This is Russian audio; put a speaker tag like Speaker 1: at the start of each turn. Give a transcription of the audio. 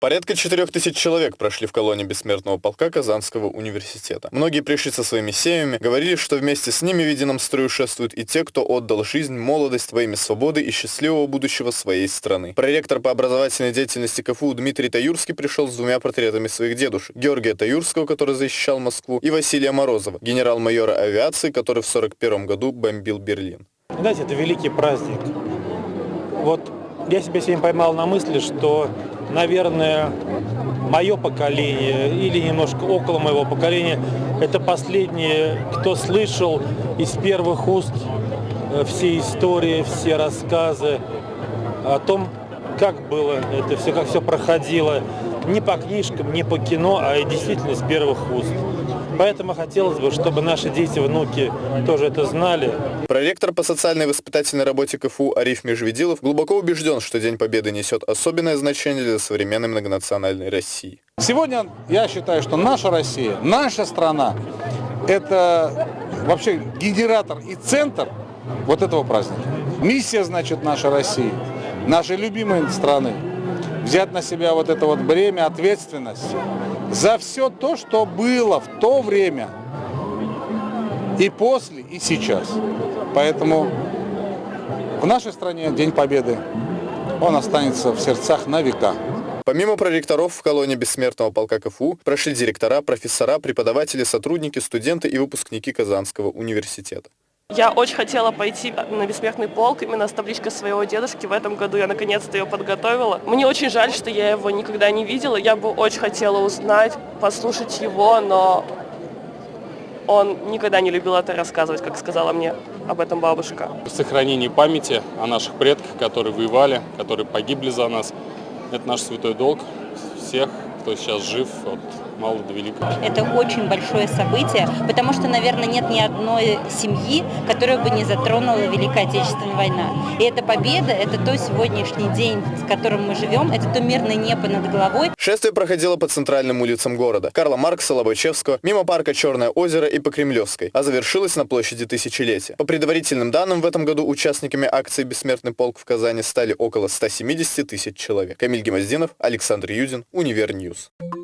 Speaker 1: Порядка 4000 человек прошли в колонии бессмертного полка Казанского университета. Многие пришли со своими семьями, говорили, что вместе с ними в едином строю шествуют и те, кто отдал жизнь, молодость во имя свободы и счастливого будущего своей страны. Проректор по образовательной деятельности КФУ Дмитрий Таюрский пришел с двумя портретами своих дедушек. Георгия Таюрского, который защищал Москву, и Василия Морозова, генерал-майора авиации, который в 1941 году бомбил Берлин.
Speaker 2: Знаете, это великий праздник. Вот я себя сегодня поймал на мысли, что наверное, мое поколение или немножко около моего поколения, это последние, кто слышал из первых уст э, все истории, все рассказы о том, как было это все, как все проходило, не по книжкам, не по кино, а действительно из первых уст. Поэтому хотелось бы, чтобы наши дети, внуки тоже это знали.
Speaker 1: Проректор по социальной и воспитательной работе КФУ Ариф Межведилов глубоко убежден, что День Победы несет особенное значение для современной многонациональной России.
Speaker 3: Сегодня я считаю, что наша Россия, наша страна, это вообще генератор и центр вот этого праздника. Миссия, значит, нашей России, нашей любимой страны, взять на себя вот это вот бремя, ответственность за все то, что было в то время, и после, и сейчас. Поэтому в нашей стране День Победы, он останется в сердцах на века.
Speaker 1: Помимо проректоров в колонии бессмертного полка КФУ прошли директора, профессора, преподаватели, сотрудники, студенты и выпускники Казанского университета.
Speaker 4: Я очень хотела пойти на бессмертный полк именно с табличкой своего дедушки. В этом году я наконец-то ее подготовила. Мне очень жаль, что я его никогда не видела. Я бы очень хотела узнать, послушать его, но он никогда не любил это рассказывать, как сказала мне об этом бабушка.
Speaker 5: Сохранение памяти о наших предках, которые воевали, которые погибли за нас, это наш святой долг всех, кто сейчас жив от мало до великого.
Speaker 6: Это очень большое событие, потому что, наверное, нет ни одной семьи, которая бы не затронула Великая Отечественная война. И эта победа, это то сегодняшний день, с которым мы живем, это то мирное небо над головой.
Speaker 1: Шествие проходило по центральным улицам города. Карла Маркса, Лобачевского, мимо парка Черное озеро и по Кремлевской, а завершилось на площади Тысячелетия. По предварительным данным, в этом году участниками акции «Бессмертный полк» в Казани стали около 170 тысяч человек. Камиль Гимаздинов, Александр Юдин, Univer News. News.